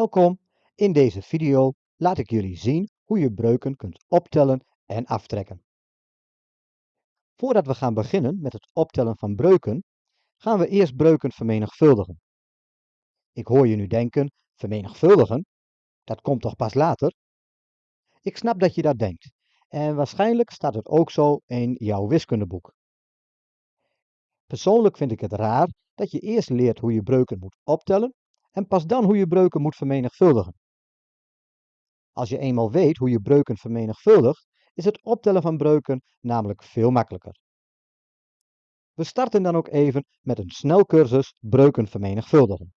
Welkom, in deze video laat ik jullie zien hoe je breuken kunt optellen en aftrekken. Voordat we gaan beginnen met het optellen van breuken, gaan we eerst breuken vermenigvuldigen. Ik hoor je nu denken, vermenigvuldigen? Dat komt toch pas later? Ik snap dat je dat denkt en waarschijnlijk staat het ook zo in jouw wiskundeboek. Persoonlijk vind ik het raar dat je eerst leert hoe je breuken moet optellen en pas dan hoe je breuken moet vermenigvuldigen. Als je eenmaal weet hoe je breuken vermenigvuldigt, is het optellen van breuken namelijk veel makkelijker. We starten dan ook even met een snelcursus breuken vermenigvuldigen.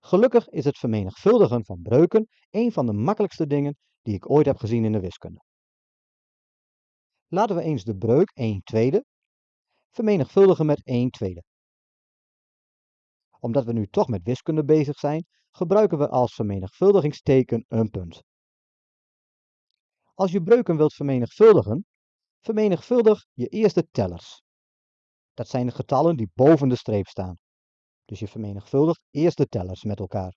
Gelukkig is het vermenigvuldigen van breuken een van de makkelijkste dingen die ik ooit heb gezien in de wiskunde. Laten we eens de breuk 1 tweede vermenigvuldigen met 1 tweede omdat we nu toch met wiskunde bezig zijn, gebruiken we als vermenigvuldigingsteken een punt. Als je breuken wilt vermenigvuldigen, vermenigvuldig je eerste tellers. Dat zijn de getallen die boven de streep staan. Dus je vermenigvuldigt eerst de tellers met elkaar.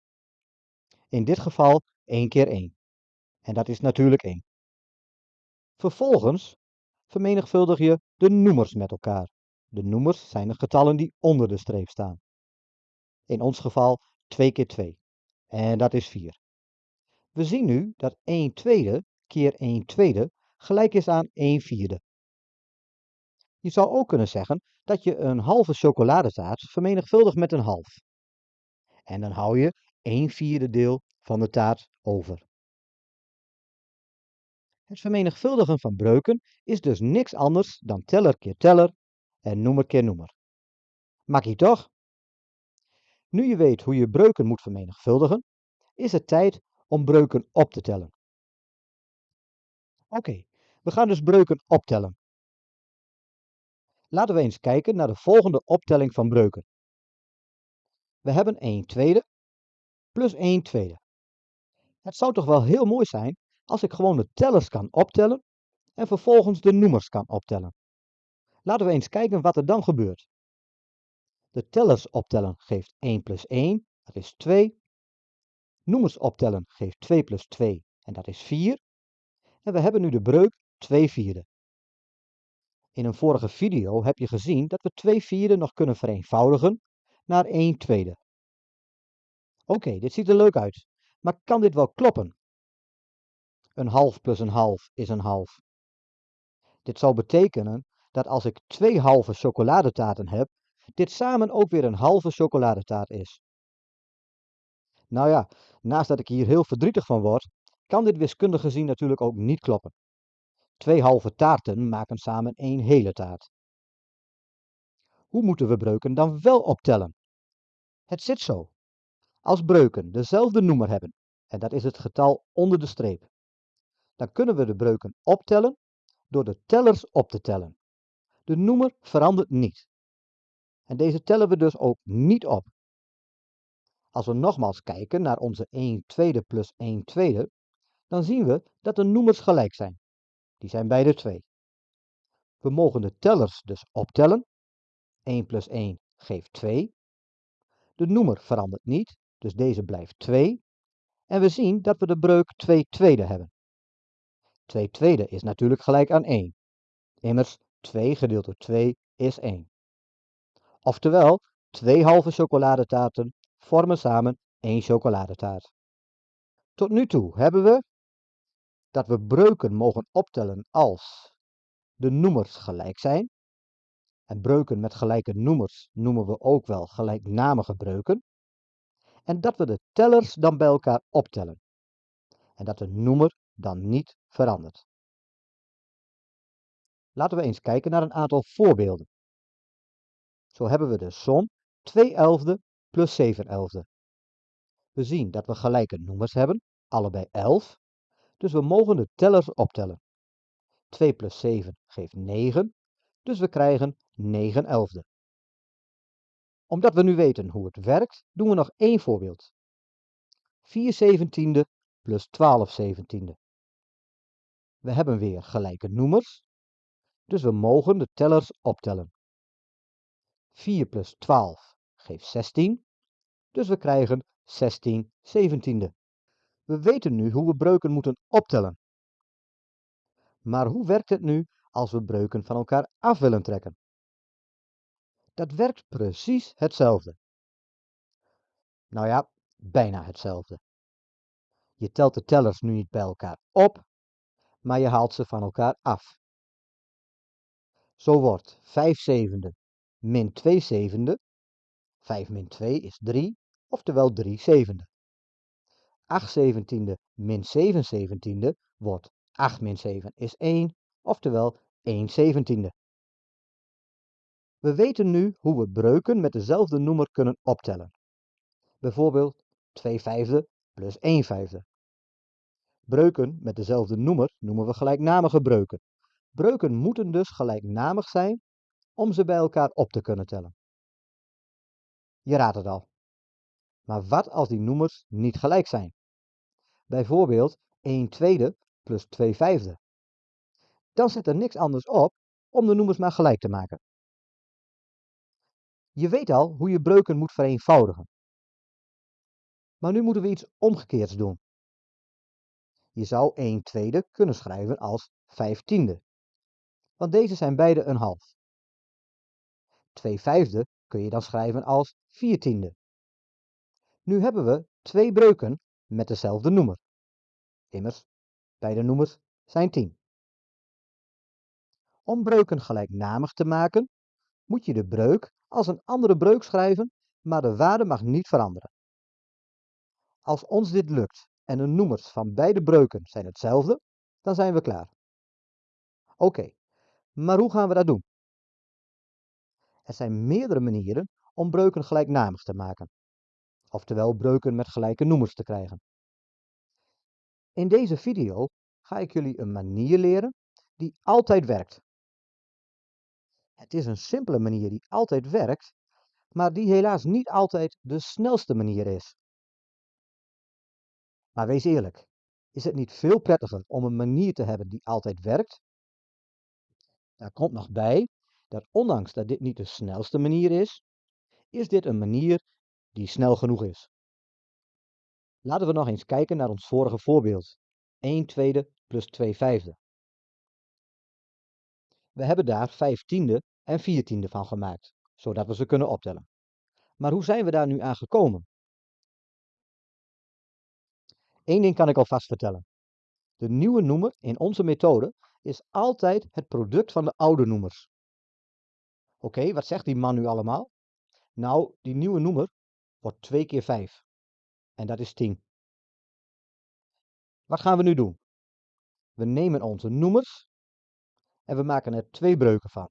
In dit geval 1 keer 1. En dat is natuurlijk 1. Vervolgens vermenigvuldig je de noemers met elkaar. De noemers zijn de getallen die onder de streep staan. In ons geval 2 keer 2. En dat is 4. We zien nu dat 1 tweede keer 1 tweede gelijk is aan 1 vierde. Je zou ook kunnen zeggen dat je een halve chocoladetaart vermenigvuldigt met een half. En dan hou je 1 vierde deel van de taart over. Het vermenigvuldigen van breuken is dus niks anders dan teller keer teller en noemer keer noemer. Makkie toch? Nu je weet hoe je breuken moet vermenigvuldigen, is het tijd om breuken op te tellen. Oké, we gaan dus breuken optellen. Laten we eens kijken naar de volgende optelling van breuken. We hebben 1 tweede plus 1 tweede. Het zou toch wel heel mooi zijn als ik gewoon de tellers kan optellen en vervolgens de noemers kan optellen. Laten we eens kijken wat er dan gebeurt. De tellers optellen geeft 1 plus 1, dat is 2. Noemers optellen geeft 2 plus 2 en dat is 4. En we hebben nu de breuk 2 vierde. In een vorige video heb je gezien dat we 2 vierde nog kunnen vereenvoudigen naar 1 tweede. Oké, dit ziet er leuk uit, maar kan dit wel kloppen? Een half plus een half is een half. Dit zou betekenen dat als ik twee halve chocoladetaarten heb, dit samen ook weer een halve chocoladetaart is. Nou ja, naast dat ik hier heel verdrietig van word, kan dit wiskundig gezien natuurlijk ook niet kloppen. Twee halve taarten maken samen één hele taart. Hoe moeten we breuken dan wel optellen? Het zit zo. Als breuken dezelfde noemer hebben, en dat is het getal onder de streep, dan kunnen we de breuken optellen door de tellers op te tellen. De noemer verandert niet. En deze tellen we dus ook niet op. Als we nogmaals kijken naar onze 1 tweede plus 1 tweede, dan zien we dat de noemers gelijk zijn. Die zijn beide 2. We mogen de tellers dus optellen. 1 plus 1 geeft 2. De noemer verandert niet, dus deze blijft 2. En we zien dat we de breuk 2 tweede hebben. 2 tweede is natuurlijk gelijk aan 1. Immers 2 gedeeld door 2 is 1. Oftewel, twee halve chocoladetaarten vormen samen één chocoladetaart. Tot nu toe hebben we dat we breuken mogen optellen als de noemers gelijk zijn. En breuken met gelijke noemers noemen we ook wel gelijknamige breuken. En dat we de tellers dan bij elkaar optellen. En dat de noemer dan niet verandert. Laten we eens kijken naar een aantal voorbeelden. Zo hebben we de som 2 elfde plus 7 elfde. We zien dat we gelijke noemers hebben, allebei 11, dus we mogen de tellers optellen. 2 plus 7 geeft 9, dus we krijgen 9 elfde. Omdat we nu weten hoe het werkt, doen we nog één voorbeeld. 4 zeventiende plus 12 zeventiende. We hebben weer gelijke noemers, dus we mogen de tellers optellen. 4 plus 12 geeft 16. Dus we krijgen 16 zeventiende. We weten nu hoe we breuken moeten optellen. Maar hoe werkt het nu als we breuken van elkaar af willen trekken? Dat werkt precies hetzelfde. Nou ja, bijna hetzelfde. Je telt de tellers nu niet bij elkaar op, maar je haalt ze van elkaar af. Zo wordt 5 zevende min 2 zevende, 5 min 2 is 3, oftewel 3 zevende. 8 zeventiende min 7 zeventiende wordt 8 min 7 is 1, oftewel 1 zeventiende. We weten nu hoe we breuken met dezelfde noemer kunnen optellen. Bijvoorbeeld 2 vijfde plus 1 vijfde. Breuken met dezelfde noemer noemen we gelijknamige breuken. Breuken moeten dus gelijknamig zijn om ze bij elkaar op te kunnen tellen. Je raadt het al. Maar wat als die noemers niet gelijk zijn? Bijvoorbeeld 1 tweede plus 2 vijfde. Dan zit er niks anders op om de noemers maar gelijk te maken. Je weet al hoe je breuken moet vereenvoudigen. Maar nu moeten we iets omgekeerds doen. Je zou 1 tweede kunnen schrijven als 5 tiende. Want deze zijn beide een half. 2 vijfde kun je dan schrijven als 4 tiende. Nu hebben we twee breuken met dezelfde noemer. Immers, beide noemers zijn 10. Om breuken gelijknamig te maken, moet je de breuk als een andere breuk schrijven, maar de waarde mag niet veranderen. Als ons dit lukt en de noemers van beide breuken zijn hetzelfde, dan zijn we klaar. Oké, maar hoe gaan we dat doen? Er zijn meerdere manieren om breuken gelijknamig te maken, oftewel breuken met gelijke noemers te krijgen. In deze video ga ik jullie een manier leren die altijd werkt. Het is een simpele manier die altijd werkt, maar die helaas niet altijd de snelste manier is. Maar wees eerlijk, is het niet veel prettiger om een manier te hebben die altijd werkt? Daar komt nog bij dat ondanks dat dit niet de snelste manier is, is dit een manier die snel genoeg is. Laten we nog eens kijken naar ons vorige voorbeeld. 1 tweede plus 2 vijfde. We hebben daar 5 tiende en 4 tiende van gemaakt, zodat we ze kunnen optellen. Maar hoe zijn we daar nu aan gekomen? Eén ding kan ik alvast vertellen. De nieuwe noemer in onze methode is altijd het product van de oude noemers. Oké, wat zegt die man nu allemaal? Nou, die nieuwe noemer wordt 2 keer 5. En dat is 10. Wat gaan we nu doen? We nemen onze noemers en we maken er twee breuken van.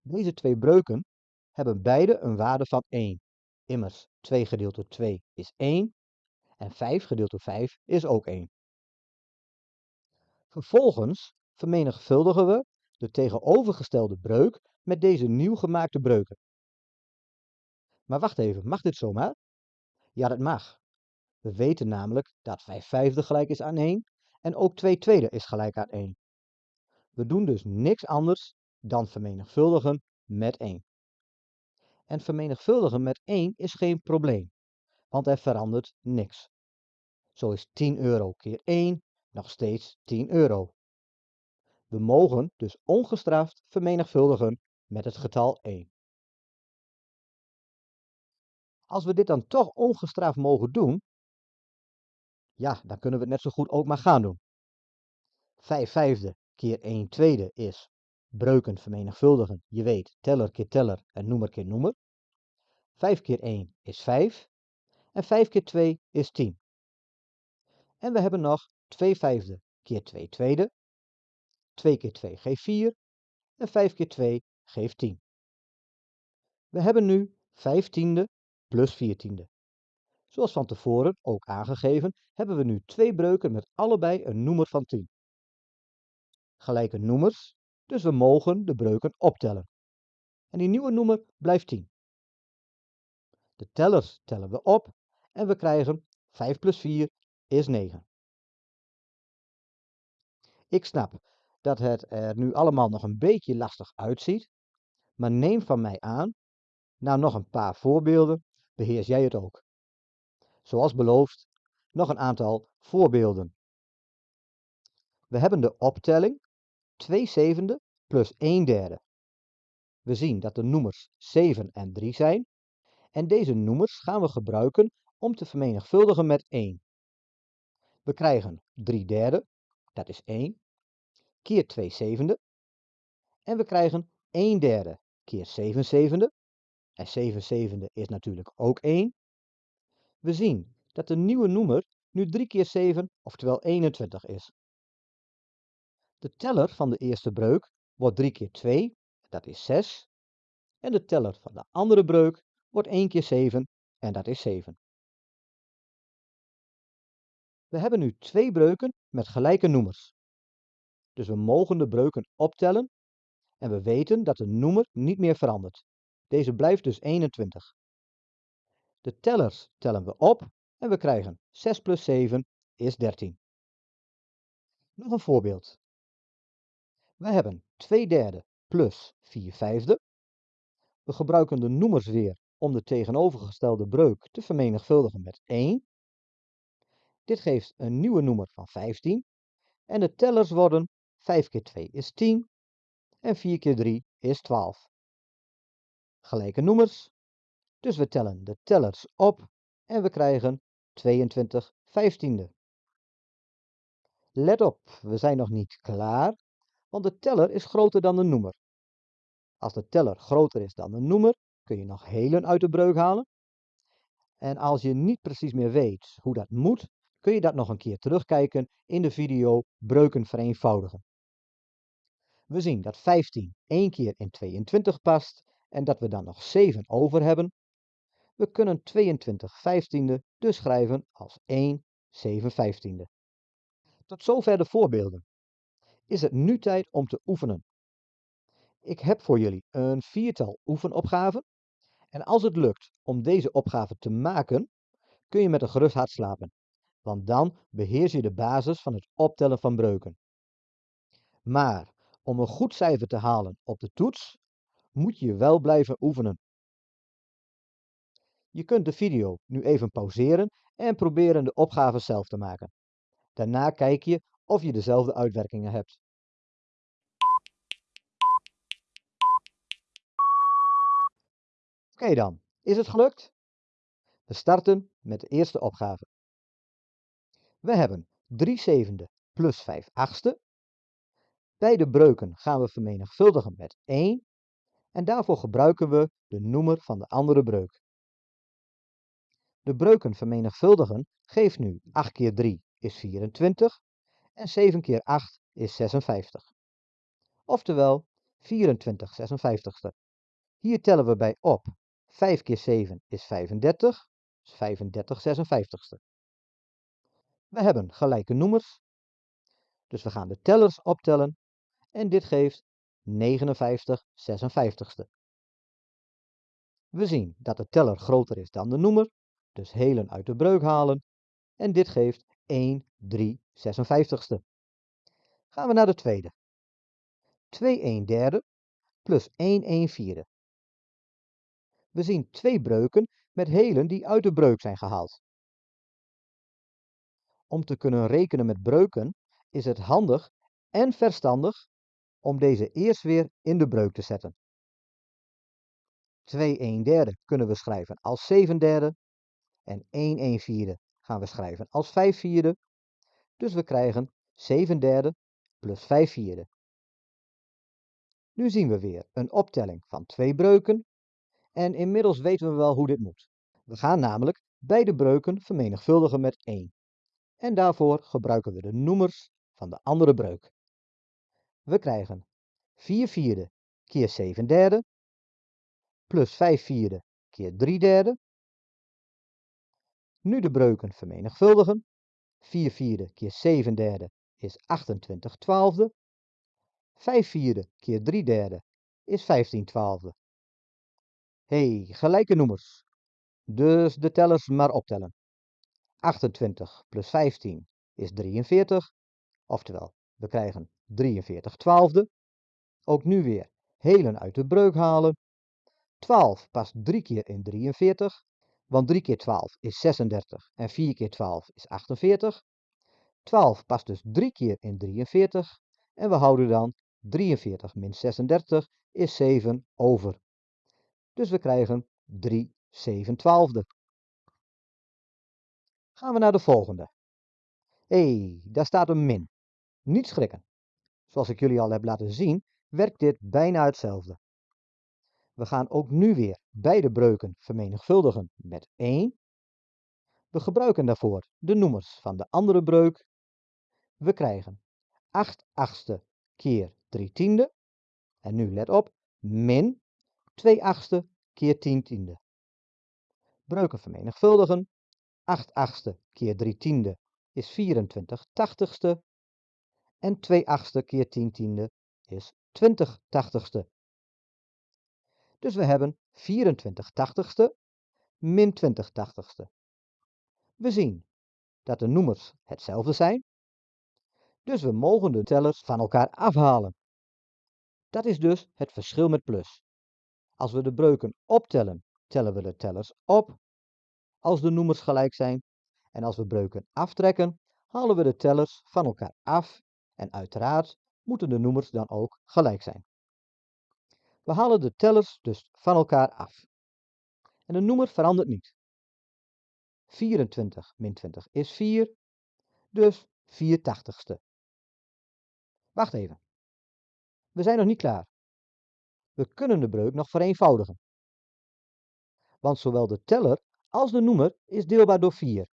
Deze twee breuken hebben beide een waarde van 1. Immers 2 gedeeld door 2 is 1 en 5 gedeeld door 5 is ook 1. Vervolgens vermenigvuldigen we de tegenovergestelde breuk met deze nieuw gemaakte breuken. Maar wacht even, mag dit zomaar? Ja, dat mag. We weten namelijk dat 5 vijfde gelijk is aan 1 en ook 2 tweede is gelijk aan 1. We doen dus niks anders dan vermenigvuldigen met 1. En vermenigvuldigen met 1 is geen probleem, want er verandert niks. Zo is 10 euro keer 1 nog steeds 10 euro. We mogen dus ongestraft vermenigvuldigen met het getal 1. Als we dit dan toch ongestraft mogen doen, ja, dan kunnen we het net zo goed ook maar gaan doen. 5 vijfde keer 1 tweede is breuken vermenigvuldigen. Je weet, teller keer teller en noemer keer noemer. 5 keer 1 is 5 en 5 keer 2 is 10. En we hebben nog 2 vijfde keer 2 tweede. 2 keer 2 geeft 4 en 5 keer 2 geeft 10. We hebben nu 5 tiende plus 4 tiende. Zoals van tevoren ook aangegeven, hebben we nu twee breuken met allebei een noemer van 10. Gelijke noemers, dus we mogen de breuken optellen. En die nieuwe noemer blijft 10. De tellers tellen we op en we krijgen 5 plus 4 is 9. Ik snap dat het er nu allemaal nog een beetje lastig uitziet, maar neem van mij aan, na nog een paar voorbeelden, beheers jij het ook. Zoals beloofd, nog een aantal voorbeelden. We hebben de optelling 2 zevende plus 1 derde. We zien dat de noemers 7 en 3 zijn en deze noemers gaan we gebruiken om te vermenigvuldigen met 1. We krijgen 3 derde, dat is 1, keer 2 zevende. En we krijgen 1 derde keer 7 zevende. En 7 zevende is natuurlijk ook 1. We zien dat de nieuwe noemer nu 3 keer 7, oftewel 21 is. De teller van de eerste breuk wordt 3 keer 2, dat is 6. En de teller van de andere breuk wordt 1 keer 7, en dat is 7. We hebben nu twee breuken met gelijke noemers. Dus we mogen de breuken optellen en we weten dat de noemer niet meer verandert. Deze blijft dus 21. De tellers tellen we op en we krijgen 6 plus 7 is 13. Nog een voorbeeld. We hebben 2 derde plus 4 vijfde. We gebruiken de noemers weer om de tegenovergestelde breuk te vermenigvuldigen met 1. Dit geeft een nieuwe noemer van 15. En de tellers worden 5 keer 2 is 10 en 4 keer 3 is 12. Gelijke noemers, dus we tellen de tellers op en we krijgen 22 vijftiende. Let op, we zijn nog niet klaar, want de teller is groter dan de noemer. Als de teller groter is dan de noemer, kun je nog helen uit de breuk halen. En als je niet precies meer weet hoe dat moet, kun je dat nog een keer terugkijken in de video Breuken vereenvoudigen. We zien dat 15 één keer in 22 past en dat we dan nog 7 over hebben. We kunnen 22 vijftiende dus schrijven als 1 7 vijftiende. Tot zover de voorbeelden. Is het nu tijd om te oefenen. Ik heb voor jullie een viertal oefenopgaven. En als het lukt om deze opgave te maken, kun je met een gerust hart slapen. Want dan beheers je de basis van het optellen van breuken. Maar om een goed cijfer te halen op de toets, moet je wel blijven oefenen. Je kunt de video nu even pauzeren en proberen de opgave zelf te maken. Daarna kijk je of je dezelfde uitwerkingen hebt. Oké dan, is het gelukt? We starten met de eerste opgave. We hebben 3 zevende plus 5 achtste. Beide breuken gaan we vermenigvuldigen met 1 en daarvoor gebruiken we de noemer van de andere breuk. De breuken vermenigvuldigen geeft nu 8 keer 3 is 24 en 7 keer 8 is 56. Oftewel 24 56ste. Hier tellen we bij op 5 keer 7 is 35, dus 35 56ste. We hebben gelijke noemers, dus we gaan de tellers optellen en dit geeft 59 56ste. We zien dat de teller groter is dan de noemer, dus helen uit de breuk halen en dit geeft 1 3 56ste. Gaan we naar de tweede. 2 1 derde plus 1 1 vierde. We zien twee breuken met helen die uit de breuk zijn gehaald. Om te kunnen rekenen met breuken is het handig en verstandig om deze eerst weer in de breuk te zetten. 2 1 derde kunnen we schrijven als 7 derde en 1 1 vierde gaan we schrijven als 5 vierde. Dus we krijgen 7 derde plus 5 vierde. Nu zien we weer een optelling van twee breuken en inmiddels weten we wel hoe dit moet. We gaan namelijk beide breuken vermenigvuldigen met 1. En daarvoor gebruiken we de noemers van de andere breuk. We krijgen 4 vierde keer 7 derde, plus 5 vierde keer 3 derde. Nu de breuken vermenigvuldigen. 4 vierde keer 7 derde is 28 twaalfde. 5 vierde keer 3 derde is 15 twaalfde. hey, gelijke noemers. Dus de tellers maar optellen. 28 plus 15 is 43, oftewel we krijgen 43 twaalfde. Ook nu weer helen uit de breuk halen. 12 past 3 keer in 43. want 3 keer 12 is 36 en 4 keer 12 is 48. 12 past dus 3 keer in 43 en we houden dan 43 min 36 is 7 over. Dus we krijgen 3 7 twaalfde. Gaan we naar de volgende. Hé, hey, daar staat een min. Niet schrikken. Zoals ik jullie al heb laten zien, werkt dit bijna hetzelfde. We gaan ook nu weer beide breuken vermenigvuldigen met 1. We gebruiken daarvoor de noemers van de andere breuk. We krijgen 8 achtste keer 3 tiende. En nu let op, min 2 achtste keer 10 tiende. Breuken vermenigvuldigen. 8 achtste keer 3 tiende is 24 tachtigste. En 2 achtste keer 10 tiende is 20 tachtigste. Dus we hebben 24 tachtigste min 20 tachtigste. We zien dat de noemers hetzelfde zijn. Dus we mogen de tellers van elkaar afhalen. Dat is dus het verschil met plus. Als we de breuken optellen, tellen we de tellers op als de noemers gelijk zijn. En als we breuken aftrekken, halen we de tellers van elkaar af. En uiteraard moeten de noemers dan ook gelijk zijn. We halen de tellers dus van elkaar af. En de noemer verandert niet. 24 min 20 is 4, dus 4 tachtigste. Wacht even. We zijn nog niet klaar. We kunnen de breuk nog vereenvoudigen. Want zowel de teller als de noemer is deelbaar door 4.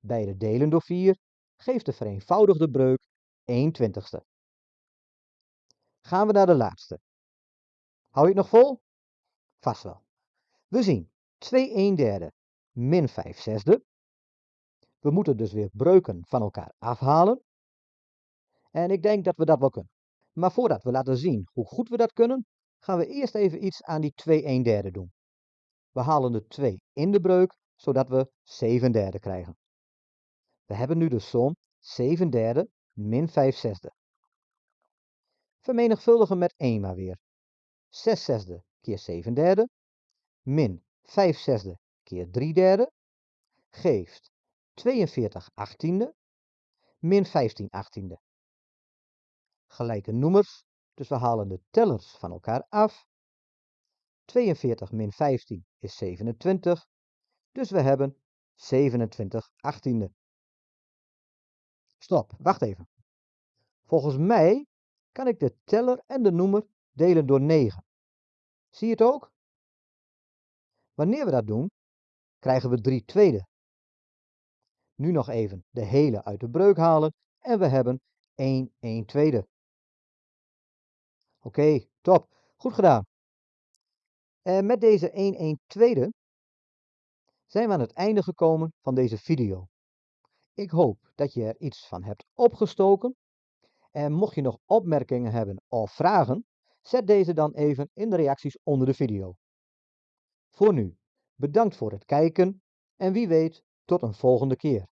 Beide delen door 4 geeft de vereenvoudigde breuk 1 twintigste. Gaan we naar de laatste. Hou je het nog vol? Vast wel. We zien 2 1 derde min 5 zesde. We moeten dus weer breuken van elkaar afhalen. En ik denk dat we dat wel kunnen. Maar voordat we laten zien hoe goed we dat kunnen, gaan we eerst even iets aan die 2 1 derde doen. We halen de 2 in de breuk, zodat we 7 derde krijgen. We hebben nu de som 7 derde min 5 zesde. Vermenigvuldigen met 1 maar weer. 6 zesde keer 7 derde min 5 zesde keer 3 derde geeft 42 achttiende min 15 achttiende. Gelijke noemers, dus we halen de tellers van elkaar af. 42 min 15 is 27, dus we hebben 27 achttiende. Stop, wacht even. Volgens mij kan ik de teller en de noemer delen door 9. Zie je het ook? Wanneer we dat doen, krijgen we 3 tweede. Nu nog even de hele uit de breuk halen en we hebben 1 1 tweede. Oké, top. Goed gedaan. En met deze 1 1 tweede zijn we aan het einde gekomen van deze video. Ik hoop dat je er iets van hebt opgestoken. En mocht je nog opmerkingen hebben of vragen, zet deze dan even in de reacties onder de video. Voor nu, bedankt voor het kijken en wie weet tot een volgende keer.